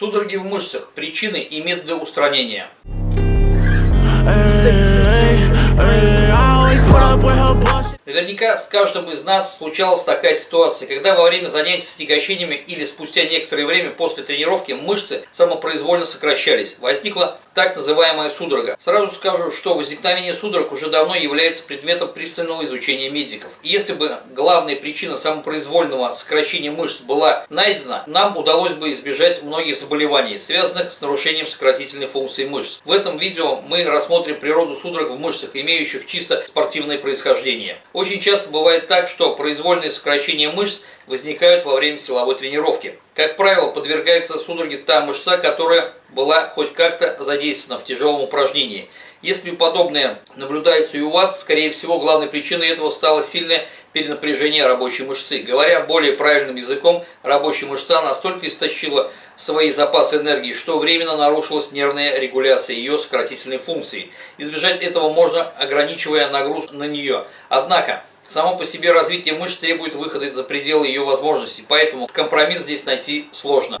Судороги в мышцах, причины и методы устранения. Наверняка с каждым из нас случалась такая ситуация, когда во время занятий с отягощениями или спустя некоторое время после тренировки мышцы самопроизвольно сокращались. Возникла так называемая судорога. Сразу скажу, что возникновение судорог уже давно является предметом пристального изучения медиков. Если бы главная причина самопроизвольного сокращения мышц была найдена, нам удалось бы избежать многих заболеваний, связанных с нарушением сократительной функции мышц. В этом видео мы рассмотрим природу судорог в мышцах, имеющих чисто спортивное происхождение. Очень часто бывает так, что произвольные сокращения мышц возникают во время силовой тренировки. Как правило, подвергается судороге та мышца, которая была хоть как-то задействована в тяжелом упражнении. Если подобное наблюдается и у вас, скорее всего, главной причиной этого стало сильное перенапряжение рабочей мышцы. Говоря более правильным языком, рабочая мышца настолько истощила свои запасы энергии, что временно нарушилась нервная регуляция ее сократительной функции. Избежать этого можно, ограничивая нагрузку на нее. Однако, Само по себе развитие мышц требует выхода за пределы ее возможностей, поэтому компромисс здесь найти сложно.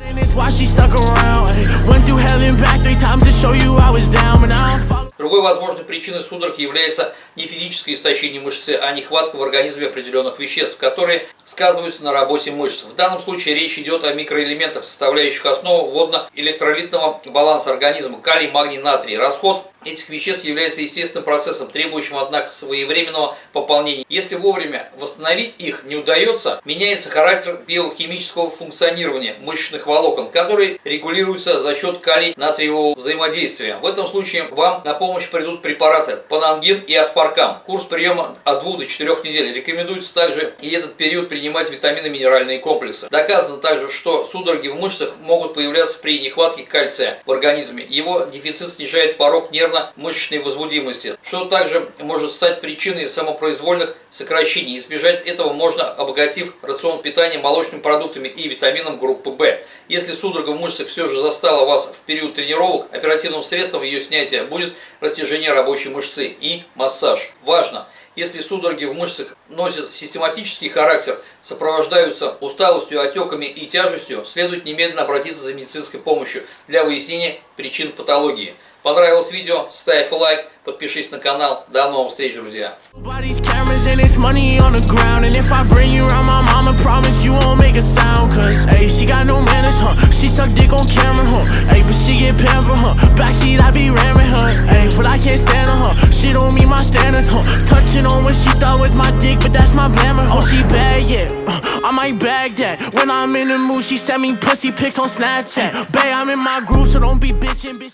Другой возможной причиной судорог является не физическое истощение мышцы, а нехватка в организме определенных веществ, которые сказываются на работе мышц. В данном случае речь идет о микроэлементах, составляющих основу водно-электролитного баланса организма – калий, магний, натрий. Расход этих веществ является естественным процессом, требующим, однако, своевременного пополнения. Если вовремя восстановить их не удается, меняется характер биохимического функционирования мышечных волокон, которые регулируются за счет калий-натриевого взаимодействия. В этом случае вам на помощь придут препараты панангин и аспаркам. Курс приема от 2 до 4 недель. Рекомендуется также и этот период принимать витамины-минеральные комплексы. Доказано также, что судороги в мышцах могут появляться при нехватке кальция в организме. Его дефицит снижает порог нервного нервно-мышечной возбудимости, что также может стать причиной самопроизвольных сокращений. Избежать этого можно, обогатив рацион питания молочными продуктами и витамином группы В. Если судорога в мышцах все же застала вас в период тренировок, оперативным средством ее снятия будет растяжение рабочей мышцы и массаж. Важно! Если судороги в мышцах носят систематический характер, сопровождаются усталостью, отеками и тяжестью, следует немедленно обратиться за медицинской помощью для выяснения причин патологии. Понравилось видео? Ставь лайк, подпишись на канал. До новых встреч, друзья! huh? Ayy, but she get pampered, huh? Backseat, I be ramming, huh? Ayy, but I can't stand her, huh? She don't meet my standards, huh? Touching on what she thought was my dick, but that's my glamour, huh? Oh, she bad, yeah. Uh, I might bag that. When I'm in the mood, she send me pussy pics on Snapchat. Bae, I'm in my groove, so don't be bitchin', bitching.